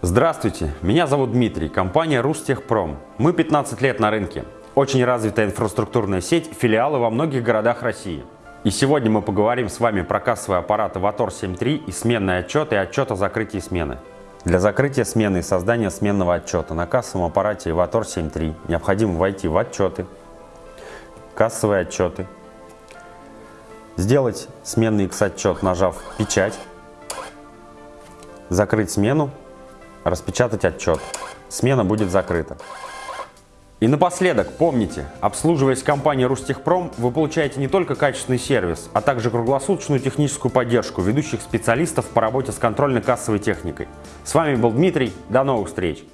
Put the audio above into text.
Здравствуйте, меня зовут Дмитрий, компания Рустехпром. Мы 15 лет на рынке. Очень развитая инфраструктурная сеть, филиалы во многих городах России. И сегодня мы поговорим с вами про кассовые аппараты Vator 7.3 и сменный отчет и отчет о закрытии смены. Для закрытия смены и создания сменного отчета на кассовом аппарате Vator 7.3 необходимо войти в отчеты, кассовые отчеты, сделать сменный X-отчет, нажав «Печать», закрыть смену, распечатать отчет. Смена будет закрыта. И напоследок, помните, обслуживаясь компанией Рустехпром, вы получаете не только качественный сервис, а также круглосуточную техническую поддержку ведущих специалистов по работе с контрольно-кассовой техникой. С вами был Дмитрий, до новых встреч!